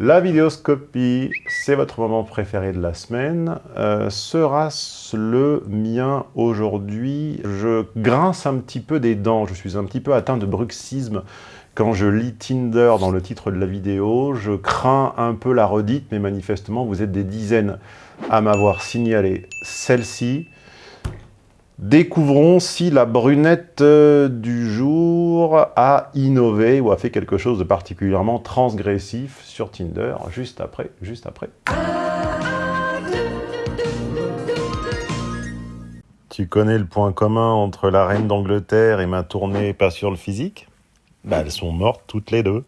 La vidéoscopie, c'est votre moment préféré de la semaine. Euh, Sera-ce le mien aujourd'hui? Je grince un petit peu des dents, je suis un petit peu atteint de bruxisme quand je lis Tinder dans le titre de la vidéo. Je crains un peu la redite, mais manifestement, vous êtes des dizaines à m'avoir signalé celle-ci. Découvrons si la brunette euh, du jour a innové ou a fait quelque chose de particulièrement transgressif sur Tinder, juste après, juste après. Tu connais le point commun entre la reine d'Angleterre et ma tournée pas sur le physique? Bah elles sont mortes toutes les deux.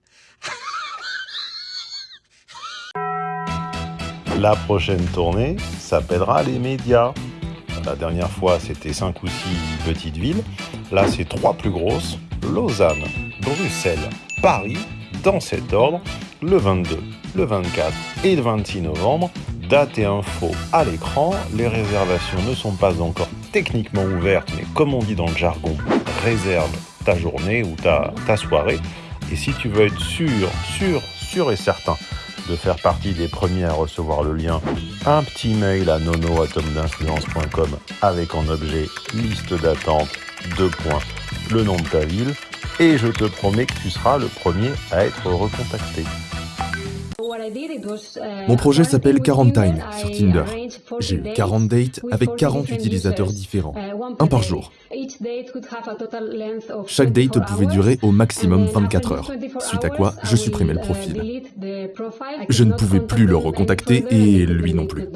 La prochaine tournée s'appellera les médias. La dernière fois, c'était 5 ou 6 petites villes. Là, c'est trois plus grosses. Lausanne, Bruxelles, Paris, dans cet ordre, le 22, le 24 et le 26 novembre. Date et info à l'écran. Les réservations ne sont pas encore techniquement ouvertes, mais comme on dit dans le jargon, réserve ta journée ou ta soirée. Et si tu veux être sûr, sûr, sûr et certain de faire partie des premiers à recevoir le lien, un petit mail à nonoatomdinfluence.com avec en objet liste d'attente, deux points, le nom de ta ville, et je te promets que tu seras le premier à être recontacté. Mon projet s'appelle Quarantine sur Tinder. J'ai eu 40 dates avec 40 utilisateurs différents, un par jour. Chaque date pouvait durer au maximum 24 heures, suite à quoi je supprimais le profil. Je ne pouvais plus le recontacter et lui non plus.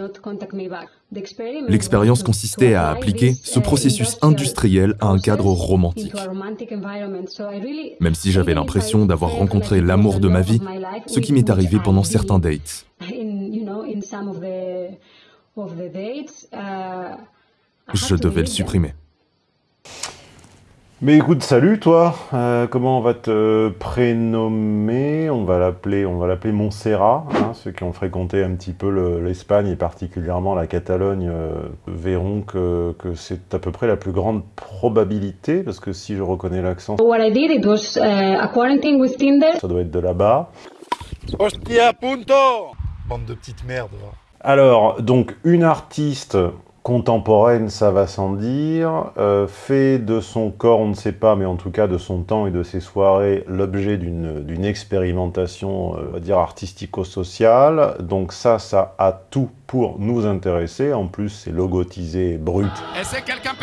L'expérience consistait à appliquer ce processus industriel à un cadre romantique. Même si j'avais l'impression d'avoir rencontré l'amour de ma vie, ce qui m'est arrivé pendant certains dates. Je devais le supprimer. Mais écoute, salut toi, euh, comment on va te prénommer? On va l'appeler on va l'appeler Montserrat. Hein, ceux qui ont fréquenté un petit peu l'Espagne et particulièrement la Catalogne euh, verront que, que c'est à peu près la plus grande probabilité, parce que si je reconnais l'accent, What I did, it was uh, a quarantine with Tinder. ça doit être de là-bas. Hostia, punto Bande de petites merdes. Alors, donc, une artiste contemporaine, ça va sans dire, euh, fait de son corps, on ne sait pas, mais en tout cas de son temps et de ses soirées, l'objet d'une d'une expérimentation, euh, on va dire, artistico-sociale. Donc ça, ça a tout pour nous intéresser. En plus, c'est logotisé brut. Est-ce que quelqu'un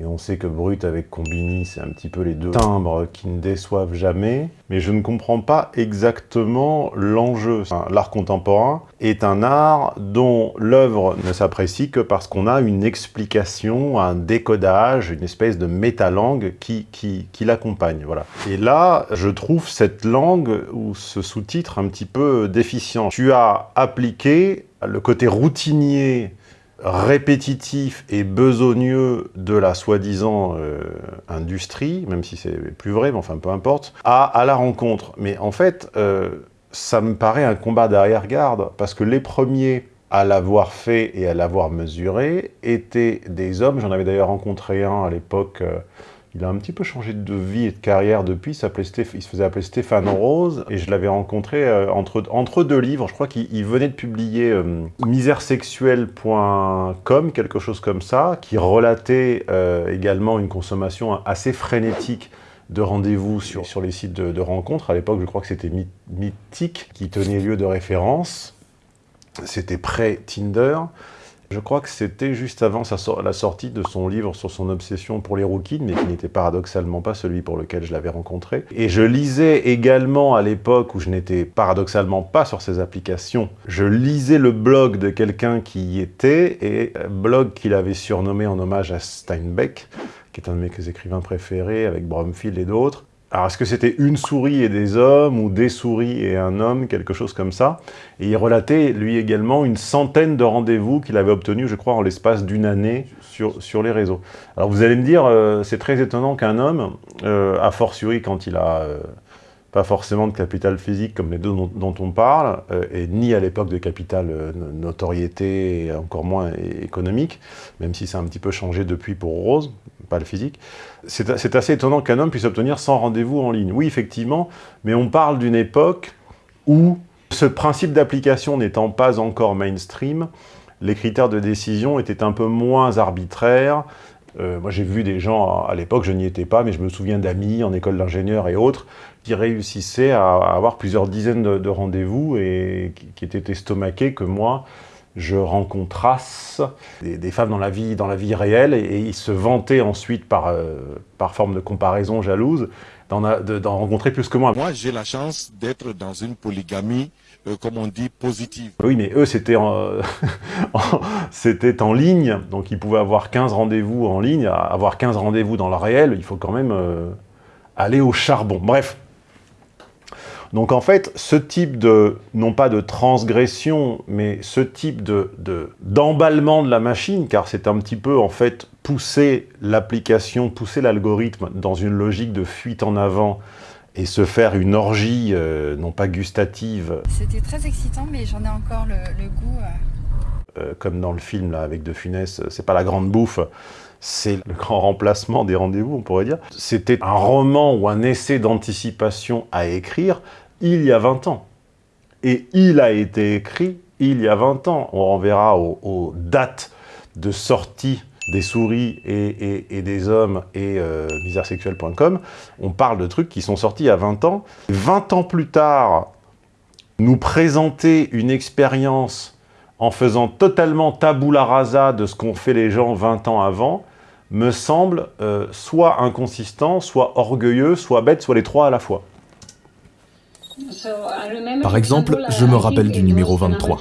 Et on sait que brut avec combini, c'est un petit peu les deux timbres qui ne déçoivent jamais. Mais je ne comprends pas exactement l'enjeu. L'art contemporain est un art dont l'œuvre ne s'apprécie que parce qu'on a une explication, un décodage, une espèce de métalangue qui, qui, qui l'accompagne. Voilà. Et là, je trouve cette langue ou ce sous-titre un petit peu déficient. Tu as appliqué le côté routinier répétitif et besogneux de la soi-disant euh, industrie, même si c'est plus vrai, mais enfin peu importe, à, la rencontre. Mais en fait, euh, ça me paraît un combat d'arrière-garde, parce que les premiers à l'avoir fait et à l'avoir mesuré étaient des hommes, j'en avais d'ailleurs rencontré un à l'époque, euh, il a un petit peu changé de vie et de carrière depuis, il, se faisait appeler Stéphane Rose, et je l'avais rencontré euh, entre, entre deux livres, je crois qu'il il venait de publier euh, misèresexuelle.com, quelque chose comme ça, qui relatait euh, également une consommation assez frénétique de rendez-vous sur, sur les sites de, de rencontres. À l'époque, je crois que c'était My- Mythique qui tenait lieu de référence. C'était pré-Tinder. Je crois que c'était juste avant la sortie de son livre sur son obsession pour les rookies, mais qui n'était paradoxalement pas celui pour lequel je l'avais rencontré. Et je lisais également à l'époque où je n'étais paradoxalement pas sur ces applications, je lisais le blog de quelqu'un qui y était, et euh, blog qu'il avait surnommé en hommage à Steinbeck, qui est un de mes écrivains préférés, avec Bromfield et d'autres. Alors, est-ce que c'était une souris et des hommes, ou des souris et un homme, quelque chose comme ça? Et il relatait, lui également, une centaine de rendez-vous qu'il avait obtenus, je crois, en l'espace d'une année sur, les réseaux. Alors, vous allez me dire, euh, c'est très étonnant qu'un homme, euh, a fortiori quand il a euh, pas forcément de capital physique comme les deux dont, on parle, et ni à l'époque de capital no- notoriété, encore moins économique, même si c'est un petit peu changé depuis pour Rose, pas le physique. C'est assez étonnant qu'un homme puisse obtenir 100 rendez-vous en ligne. Oui, effectivement, mais on parle d'une époque où Ce principe d'application n'étant pas encore mainstream, les critères de décision étaient un peu moins arbitraires. Euh, moi, j'ai vu des gens, à l'époque, je n'y étais pas, mais je me souviens d'amis en école d'ingénieur et autres, qui réussissaient à, avoir plusieurs dizaines de, rendez-vous et qui, étaient estomaqués que moi, je rencontrasse des, femmes dans la vie, dans la vie réelle et, ils se vantaient ensuite par, euh, par forme de comparaison jalouse d'en rencontrer plus que moi. Moi, j'ai la chance d'être dans une polygamie, euh, comme on dit, positive. Oui, mais eux, c'était en, c'était en ligne, donc ils pouvaient avoir 15 rendez-vous en ligne. Avoir 15 rendez-vous dans le réel, il faut quand même euh, aller au charbon. Bref, donc en fait, ce type de, non pas de transgression, mais ce type d'emballement de, de la machine, car c'est un petit peu en fait pousser l'application, pousser l'algorithme dans une logique de fuite en avant et se faire une orgie, euh, non pas gustative. C'était très excitant, mais j'en ai encore le, goût. Euh. Euh, comme dans le film là, avec De Funès, c'est pas la grande bouffe, c'est le grand remplacement des rendez-vous, on pourrait dire. C'était un roman ou un essai d'anticipation à écrire il y a 20 ans. Et il a été écrit il y a 20 ans. On renverra aux, dates de sortie des souris et, des hommes et euh. On parle de trucs qui sont sortis il y a 20 ans. 20 ans plus tard, nous présenter une expérience en faisant totalement tabula rasa de ce qu'ont fait les gens 20 ans avant, me semble euh, soit inconsistant, soit orgueilleux, soit bête, soit les trois à la fois. Par exemple, je me rappelle du numéro 23.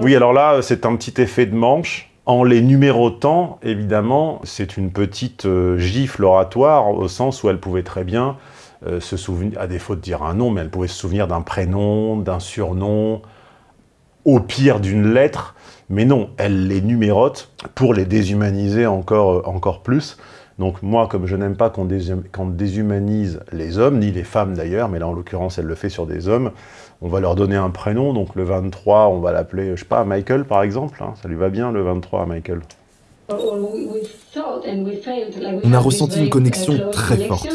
Oui, alors là, c'est un petit effet de manche. En les numérotant, évidemment, c'est une petite euh, gifle oratoire, au sens où elle pouvait très bien euh, se souvenir, à défaut de dire un nom, mais elle pouvait se souvenir d'un prénom, d'un surnom, au pire d'une lettre, mais non, elle les numérote pour les déshumaniser encore, euh, encore plus. Donc moi, comme je n'aime pas qu'on déshumanise les hommes, ni les femmes d'ailleurs, mais là en l'occurrence elle le fait sur des hommes, on va leur donner un prénom, donc le 23, on va l'appeler, je sais pas, Michael par exemple, hein. ça lui va bien le 23 à Michael? On a ressenti une connexion très forte,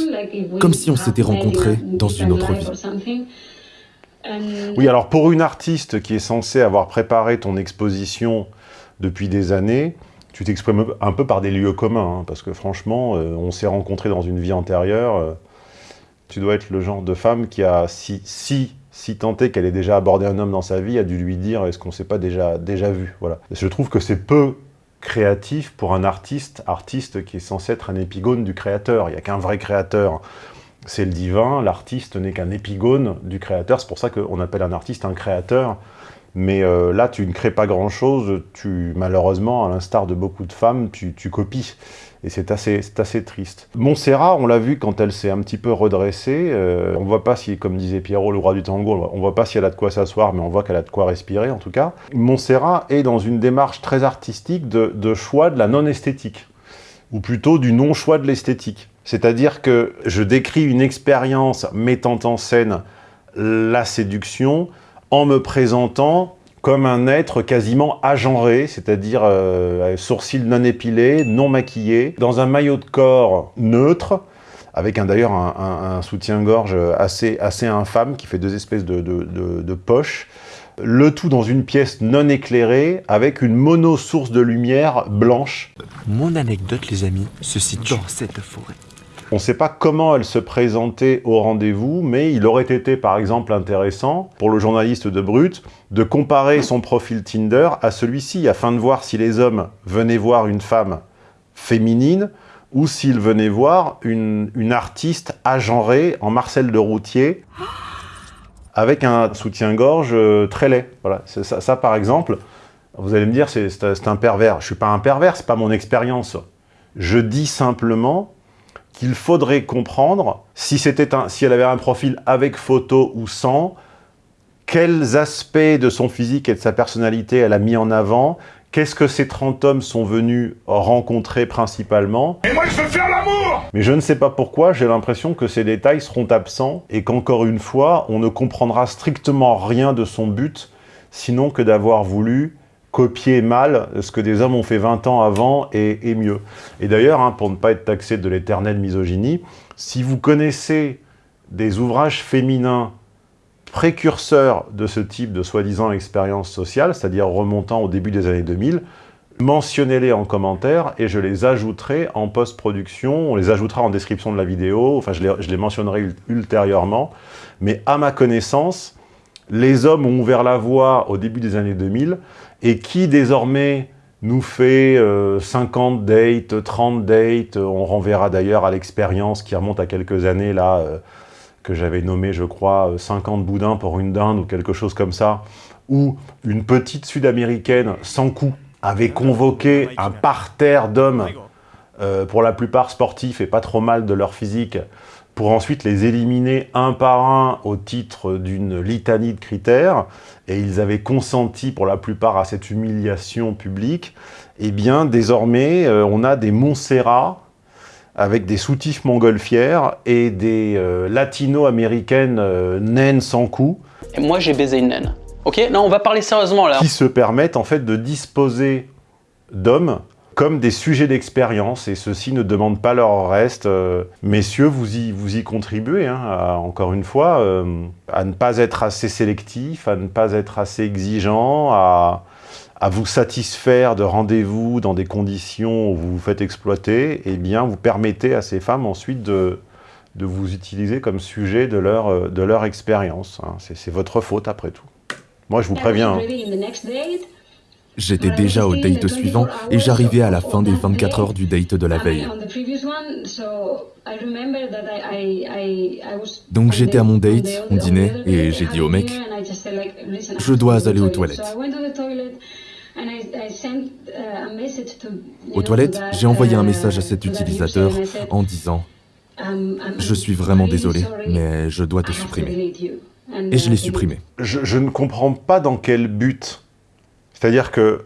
comme si on s'était rencontrés dans une autre vie. Oui, alors pour une artiste qui est censée avoir préparé ton exposition depuis des années, tu t'exprimes un peu par des lieux communs, hein, parce que franchement, euh, on s'est rencontrés dans une vie antérieure. Euh, tu dois être le genre de femme qui a, si, si, si tenté qu'elle ait déjà abordé un homme dans sa vie, a dû lui dire « est-ce qu'on s'est pas déjà, déjà vu ?» Voilà. Je trouve que c'est peu créatif pour un artiste, artiste qui est censé être un épigone du créateur. Il n'y a qu'un vrai créateur, c'est le divin. L'artiste n'est qu'un épigone du créateur. C'est pour ça qu'on appelle un artiste un créateur. Mais euh, là, tu ne crées pas grand-chose, tu malheureusement, à l'instar de beaucoup de femmes, tu, copies. Et c'est assez, triste. Montserrat, on l'a vu quand elle s'est un petit peu redressée, euh, on voit pas si, comme disait Pierrot, le roi du tango, on voit pas si elle a de quoi s'asseoir, mais on voit qu'elle a de quoi respirer en tout cas. Montserrat est dans une démarche très artistique de choix de la non-esthétique, ou plutôt du non-choix de l'esthétique. C'est-à-dire que je décris une expérience mettant en scène la séduction, en me présentant comme un être quasiment agenré, c'est-à-dire euh, sourcils non épilés, non maquillés, dans un maillot de corps neutre, avec d'ailleurs un, soutien-gorge assez, infâme qui fait deux espèces de, poches, le tout dans une pièce non éclairée, avec une mono-source de lumière blanche. Mon anecdote, les amis, se situe dans cette forêt. On ne sait pas comment elle se présentait au rendez-vous, mais il aurait été par exemple intéressant pour le journaliste de Brut de comparer son profil Tinder à celui-ci afin de voir si les hommes venaient voir une femme féminine ou s'ils venaient voir une, artiste agenrée en Marcel de Routier avec un soutien-gorge euh, très laid. Voilà, ça, ça, par exemple, vous allez me dire c'est un pervers. Je ne suis pas un pervers, ce n'est pas mon expérience. Je dis simplement qu'il faudrait comprendre, si, si elle avait un profil avec photo ou sans, quels aspects de son physique et de sa personnalité elle a mis en avant, qu'est-ce que ces 30 hommes sont venus rencontrer principalement. Et moi je veux faire Mais je ne sais pas pourquoi, j'ai l'impression que ces détails seront absents et qu'encore une fois, on ne comprendra strictement rien de son but, sinon que d'avoir voulu copier mal ce que des hommes ont fait 20 ans avant et, mieux. Et d'ailleurs, hein, pour ne pas être taxé de l'éternelle misogynie, si vous connaissez des ouvrages féminins précurseurs de ce type de soi-disant expérience sociale, c'est-à-dire remontant au début des années 2000, mentionnez-les en commentaire et je les ajouterai en post-production, on les ajoutera en description de la vidéo, enfin je les, mentionnerai ultérieurement, mais à ma connaissance, les hommes ont ouvert la voie au début des années 2000 et qui désormais nous fait 50 euh, dates, 30 dates, on renverra d'ailleurs à l'expérience qui remonte à quelques années là, euh, que j'avais nommé je crois 50 boudins pour une dinde ou quelque chose comme ça, où une petite sud-américaine sans coup avait convoqué un parterre d'hommes, euh, pour la plupart sportifs et pas trop mal de leur physique, pour ensuite les éliminer un par un au titre d'une litanie de critères, et ils avaient consenti pour la plupart à cette humiliation publique, eh bien désormais euh, on a des Montserrat avec des soutifs montgolfières et des euh, latino-américaines naines sans cou. Et moi j'ai baisé une naine. Ok, non, on va parler sérieusement là. Qui se permettent en fait de disposer d'hommes comme des sujets d'expérience, et ceux-ci ne demandent pas leur reste. Euh, messieurs, vous y, vous y contribuez, hein, encore une fois, euh, à ne pas être assez sélectif, à ne pas être assez exigeant, à, vous satisfaire de rendez-vous dans des conditions où vous vous faites exploiter, et eh bien vous permettez à ces femmes ensuite de, de vous utiliser comme sujet de leur, euh, de leur expérience. Hein. C'est votre faute après tout. Moi, je vous préviens. Hein. J'étais déjà au date suivant et j'arrivais à la fin des 24 heures du date de la veille. Donc j'étais à mon date, on dînait, et j'ai dit au mec, je dois aller aux toilettes. Aux toilettes, j'ai envoyé un message à cet utilisateur en disant « Je suis vraiment désolé, mais je dois te supprimer. » Et je l'ai supprimé. Je, ne comprends pas dans quel but. C'est-à-dire que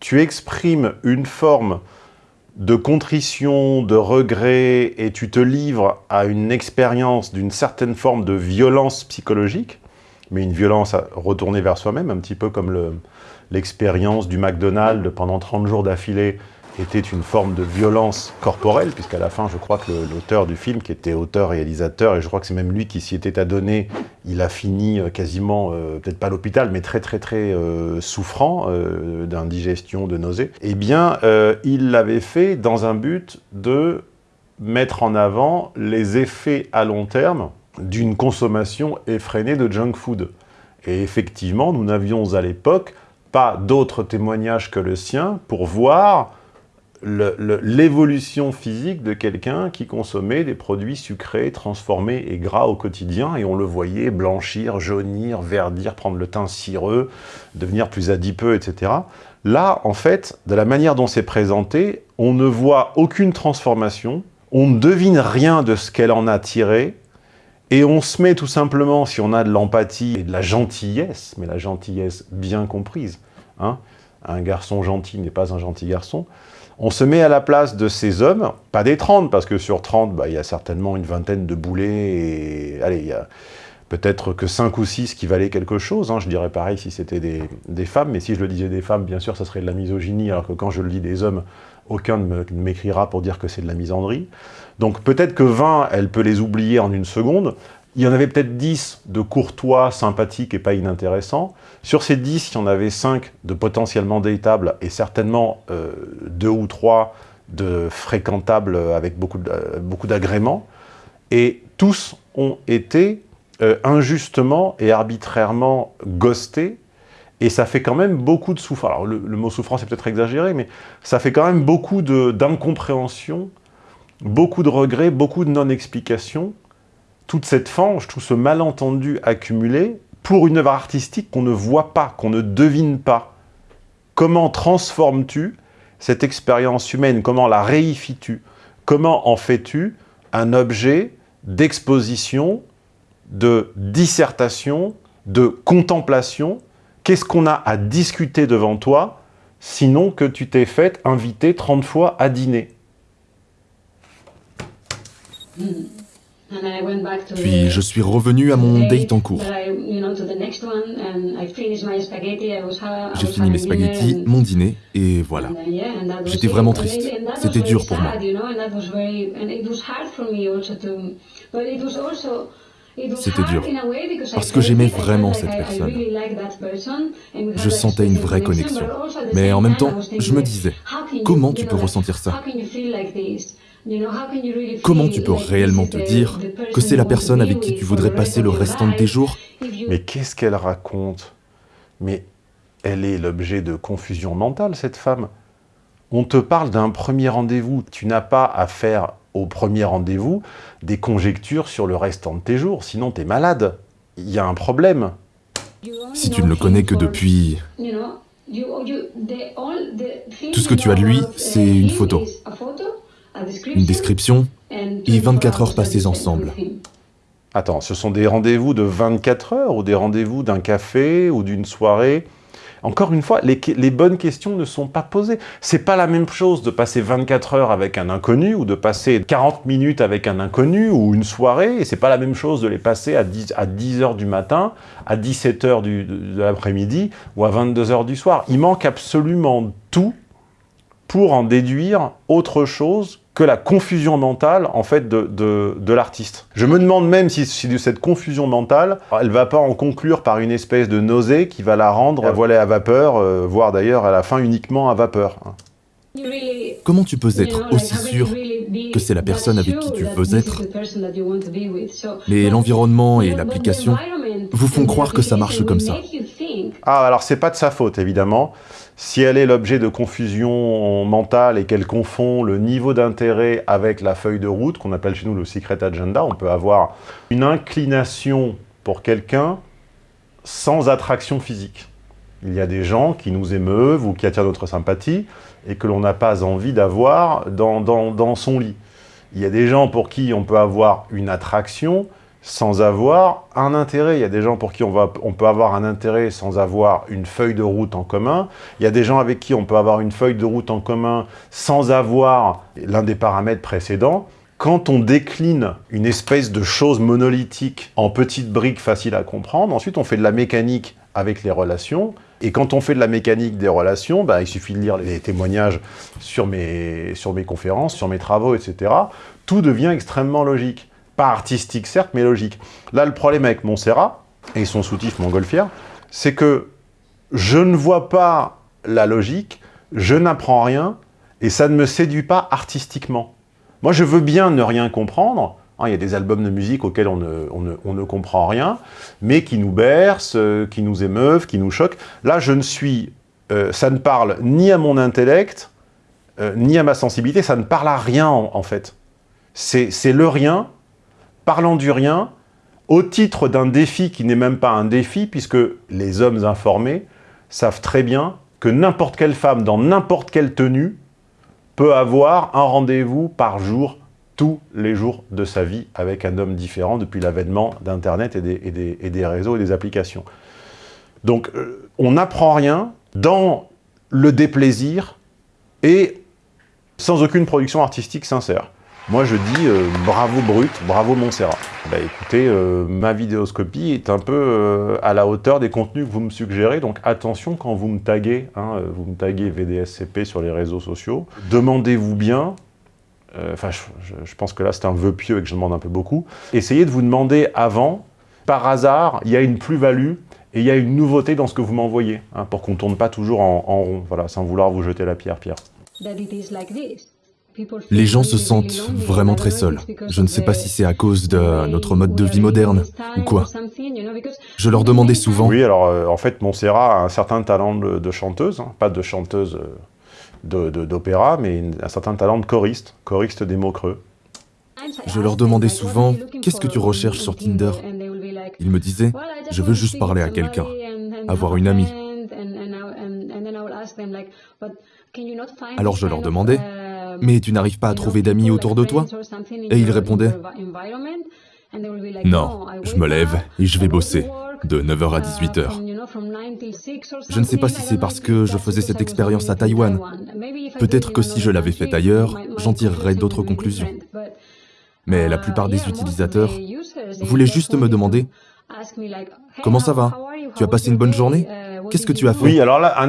tu exprimes une forme de contrition, de regret, et tu te livres à une expérience d'une certaine forme de violence psychologique, mais une violence retournée vers soi-même, un petit peu comme l'expérience du McDonald's pendant 30 jours d'affilée était une forme de violence corporelle, puisqu'à la fin, je crois que l'auteur du film, qui était auteur-réalisateur, et je crois que c'est même lui qui s'y était adonné, il a fini euh, quasiment, euh, peut-être pas à l'hôpital, mais très très très euh, souffrant d'indigestion, de nausées, eh bien, il l'avait fait dans un but de mettre en avant les effets à long terme d'une consommation effrénée de junk food. Et effectivement, nous n'avions à l'époque pas d'autres témoignages que le sien pour voir l'évolution physique de quelqu'un qui consommait des produits sucrés, transformés et gras au quotidien, et on le voyait blanchir, jaunir, verdir, prendre le teint cireux, devenir plus adipeux, etc. Là, en fait, de la manière dont c'est présenté, on ne voit aucune transformation, on ne devine rien de ce qu'elle en a tiré, et on se met tout simplement, si on a de l'empathie et de la gentillesse, mais la gentillesse bien comprise, hein, un garçon gentil n'est pas un gentil garçon, on se met à la place de ces hommes, pas des 30, parce que sur 30, bah, il y a certainement une vingtaine de boulets, et allez, il y a peut-être que 5 ou 6 qui valaient quelque chose, hein. je dirais pareil si c'était des, femmes, mais si je le disais des femmes, bien sûr, ça serait de la misogynie, alors que quand je le dis des hommes, aucun ne m'écrira pour dire que c'est de la misandrie. Donc peut-être que 20, elle peut les oublier en une seconde, il y en avait peut-être 10 de courtois, sympathiques et pas inintéressants. Sur ces 10, il y en avait 5 de potentiellement datables et certainement euh, 2 ou 3 de fréquentables avec beaucoup d'agréments. Et tous ont été euh, injustement et arbitrairement ghostés et ça fait quand même beaucoup de souffrance. Alors le, le mot souffrance est peut-être exagéré, mais ça fait quand même beaucoup d'incompréhension, beaucoup de regrets, beaucoup de non-explications, toute cette fange, tout ce malentendu accumulé pour une œuvre artistique qu'on ne voit pas, qu'on ne devine pas. Comment transformes-tu cette expérience humaine? Comment la réifies-tu? Comment en fais-tu un objet d'exposition, de dissertation, de contemplation? Qu'est-ce qu'on a à discuter devant toi, sinon que tu t'es fait inviter 30 fois à dîner? Hmm. Puis je suis revenu à mon date en cours. J'ai fini mes spaghettis, mon dîner, et voilà. J'étais vraiment triste. C'était dur pour moi. C'était dur, parce que j'aimais vraiment cette personne. Je sentais une vraie connexion. Mais en même temps, je me disais, comment tu peux ressentir ça? Comment tu peux réellement te dire que c'est la personne avec qui tu voudrais passer le restant de tes jours Mais qu'est-ce qu'elle raconte Mais elle est l'objet de confusion mentale, cette femme. On te parle d'un premier rendez-vous. Tu n'as pas à faire au premier rendez-vous des conjectures sur le restant de tes jours, sinon tu es malade. Il y a un problème. Si tu ne le connais que depuis... Tout ce que tu as de lui, c'est une photo, une description et 24 heures passées ensemble. Attends, ce sont des rendez-vous de 24 heures ou des rendez-vous d'un café ou d'une soirée? Encore une fois, les, bonnes questions ne sont pas posées. C'est pas la même chose de passer 24 heures avec un inconnu ou de passer 40 minutes avec un inconnu ou une soirée. Et c'est pas la même chose de les passer à 10, à 10 heures du matin, à 17 heures de l'après-midi ou à 22 heures du soir. Il manque absolument tout pour en déduire autre chose que la confusion mentale, en fait, de, de, l'artiste. Je me demande même si, si, cette confusion mentale, elle va pas en conclure par une espèce de nausée qui va la rendre à voilée à vapeur, euh, voire d'ailleurs à la fin uniquement à vapeur. Comment tu peux être aussi sûr que c'est la personne avec qui tu veux être Mais l'environnement et l'application vous font croire que ça marche comme ça. Ah, alors c'est pas de sa faute, évidemment. Si elle est l'objet de confusion mentale et qu'elle confond le niveau d'intérêt avec la feuille de route, qu'on appelle chez nous le secret agenda, on peut avoir une inclination pour quelqu'un sans attraction physique. Il y a des gens qui nous émeuvent ou qui attirent notre sympathie et que l'on n'a pas envie d'avoir dans, dans son lit. Il y a des gens pour qui on peut avoir une attraction sans avoir un intérêt. Il y a des gens pour qui on, va, on peut avoir un intérêt sans avoir une feuille de route en commun. Il y a des gens avec qui on peut avoir une feuille de route en commun sans avoir l'un des paramètres précédents. Quand on décline une espèce de chose monolithique en petites briques faciles à comprendre, ensuite on fait de la mécanique avec les relations. Et quand on fait de la mécanique des relations, bah, il suffit de lire les témoignages sur mes, sur mes conférences, sur mes travaux, etc. Tout devient extrêmement logique. Pas artistique, certes, mais logique. Là, le problème avec Montserrat et son soutif montgolfière, c'est que je ne vois pas la logique, je n'apprends rien, et ça ne me séduit pas artistiquement. Moi, je veux bien ne rien comprendre. Hein, il y a des albums de musique auxquels on ne, comprend rien, mais qui nous bercent, euh, qui nous émeuvent, qui nous choquent. Là, je ne suis... Euh, ça ne parle ni à mon intellect, euh, ni à ma sensibilité, ça ne parle à rien, en fait. C'est le rien parlant du rien, au titre d'un défi qui n'est même pas un défi, puisque les hommes informés savent très bien que n'importe quelle femme, dans n'importe quelle tenue, peut avoir un rendez-vous par jour, tous les jours de sa vie, avec un homme différent depuis l'avènement d'Internet et, des, réseaux et des applications. Donc, euh, on n'apprend rien dans le déplaisir et sans aucune production artistique sincère. Moi, je dis euh, bravo Brut, bravo Montserrat. Bah écoutez, euh, ma vidéoscopie est un peu euh, à la hauteur des contenus que vous me suggérez, donc attention quand vous me taguez, hein, vous me taguez VDSCP sur les réseaux sociaux, demandez-vous bien, enfin je, pense que là c'est un vœu pieux et que je demande un peu beaucoup, essayez de vous demander avant, par hasard, il y a une plus-value et il y a une nouveauté dans ce que vous m'envoyez, hein, pour qu'on ne tourne pas toujours en, en, rond, voilà, sans vouloir vous jeter la pierre, Pierre. Les gens se sentent vraiment très seuls. Je ne sais pas si c'est à cause de notre mode de vie moderne ou quoi. Je leur demandais souvent... Oui, alors euh, en fait, Montserrat a un certain talent de, chanteuse, hein. pas de chanteuse euh, d'opéra, mais un certain talent de choriste, choriste des mots creux. Je leur demandais souvent, qu'est-ce que tu recherches sur Tinder? Ils me disaient, je veux juste parler à quelqu'un, avoir une amie. Alors je leur demandais, mais tu n'arrives pas à trouver d'amis autour de toi Et il répondait Non, je me lève et je vais bosser, de 9h à 18h. Je ne sais pas si c'est parce que je faisais cette expérience à Taïwan. Peut-être que si je l'avais fait ailleurs, j'en tirerais d'autres conclusions. Mais la plupart des utilisateurs voulaient juste me demander « Comment ça va? Tu as passé une bonne journée? Qu'est-ce que tu as fait ?» Oui, alors là, un...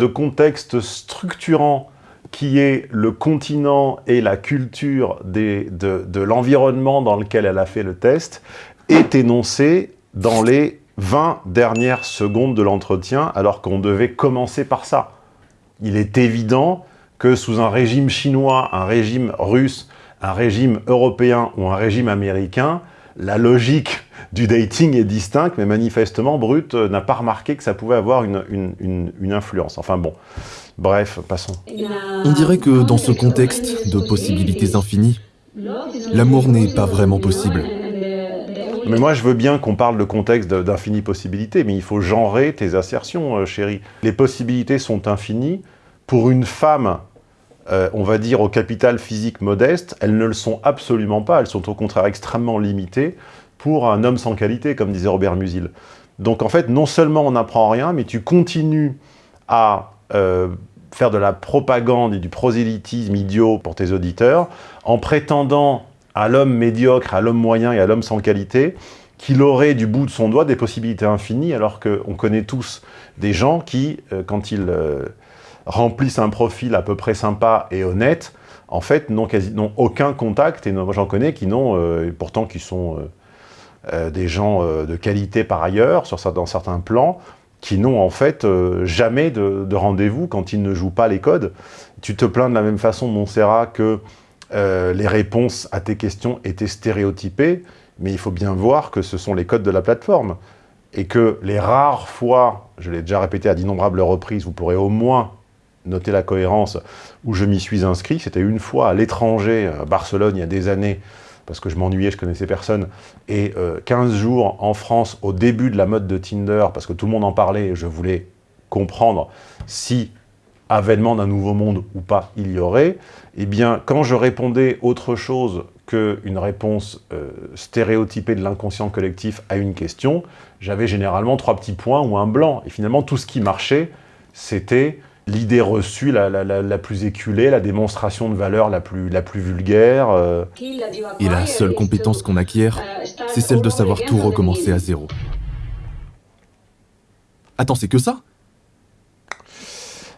de contexte structurant qui est le continent et la culture de, de l'environnement dans lequel elle a fait le test, est énoncé dans les 20 dernières secondes de l'entretien, alors qu'on devait commencer par ça. Il est évident que sous un régime chinois, un régime russe, un régime européen ou un régime américain, la logique du dating est distincte, mais manifestement, Brut n'a pas remarqué que ça pouvait avoir une, une, une, influence. Enfin bon, bref, passons. On dirait que dans ce contexte de possibilités infinies, l'amour n'est pas vraiment possible. Mais moi, je veux bien qu'on parle de contexte d'infinies possibilités, mais il faut genrer tes assertions, euh, chérie. Les possibilités sont infinies. Pour une femme, euh, on va dire au capital physique modeste, elles ne le sont absolument pas. Elles sont au contraire extrêmement limitées pour un homme sans qualité, comme disait Robert Musil. Donc en fait, non seulement on n'apprend rien, mais tu continues à euh, faire de la propagande et du prosélytisme idiot pour tes auditeurs, en prétendant à l'homme médiocre, à l'homme moyen et à l'homme sans qualité, qu'il aurait du bout de son doigt des possibilités infinies, alors qu'on connaît tous des gens qui, euh, quand ils euh, remplissent un profil à peu près sympa et honnête, en fait, n'ont aucun contact, et j'en connais qui n'ont, euh, pourtant qui sont des gens de qualité par ailleurs, sur, dans certains plans, qui n'ont en fait jamais de, de rendez-vous quand ils ne jouent pas les codes. Tu te plains de la même façon, Montserrat, que euh, les réponses à tes questions étaient stéréotypées, mais il faut bien voir que ce sont les codes de la plateforme. Et que les rares fois, je l'ai déjà répété à d'innombrables reprises, vous pourrez au moins noter la cohérence, où je m'y suis inscrit, c'était une fois à l'étranger, à Barcelone, il y a des années, parce que je m'ennuyais, je connaissais personne, et 15 euh, jours en France, au début de la mode de Tinder, parce que tout le monde en parlait, je voulais comprendre si avènement d'un nouveau monde ou pas il y aurait, eh bien, quand je répondais autre chose qu'une réponse euh, stéréotypée de l'inconscient collectif à une question, j'avais généralement trois petits points ou un blanc. Et finalement, tout ce qui marchait, c'était l'idée reçue la, la, plus éculée, la démonstration de valeur la plus, la plus vulgaire. Euh. Et la seule compétence qu'on acquiert, c'est celle de savoir tout recommencer à zéro. Attends, c'est que ça?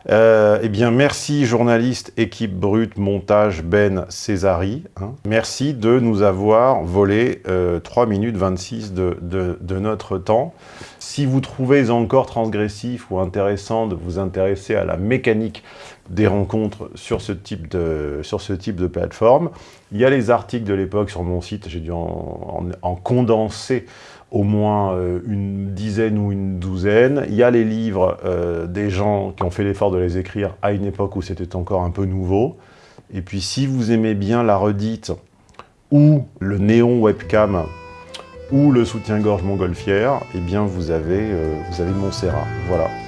Euh, eh bien, merci journaliste, équipe brute, montage, Ben, Césari. Hein. Merci de nous avoir volé 3 euh, minutes 26 de, de, notre temps. Si vous trouvez encore transgressif ou intéressant de vous intéresser à la mécanique des rencontres sur ce type de, sur ce type de plateforme, il y a les articles de l'époque sur mon site, j'ai dû en, en condenser au moins euh, une dizaine ou une douzaine. Il y a les livres euh, des gens qui ont fait l'effort de les écrire à une époque où c'était encore un peu nouveau. Et puis si vous aimez bien la redite ou le néon webcam ou le soutien-gorge montgolfière, eh bien vous avez, euh, vous avez Montserrat. Voilà.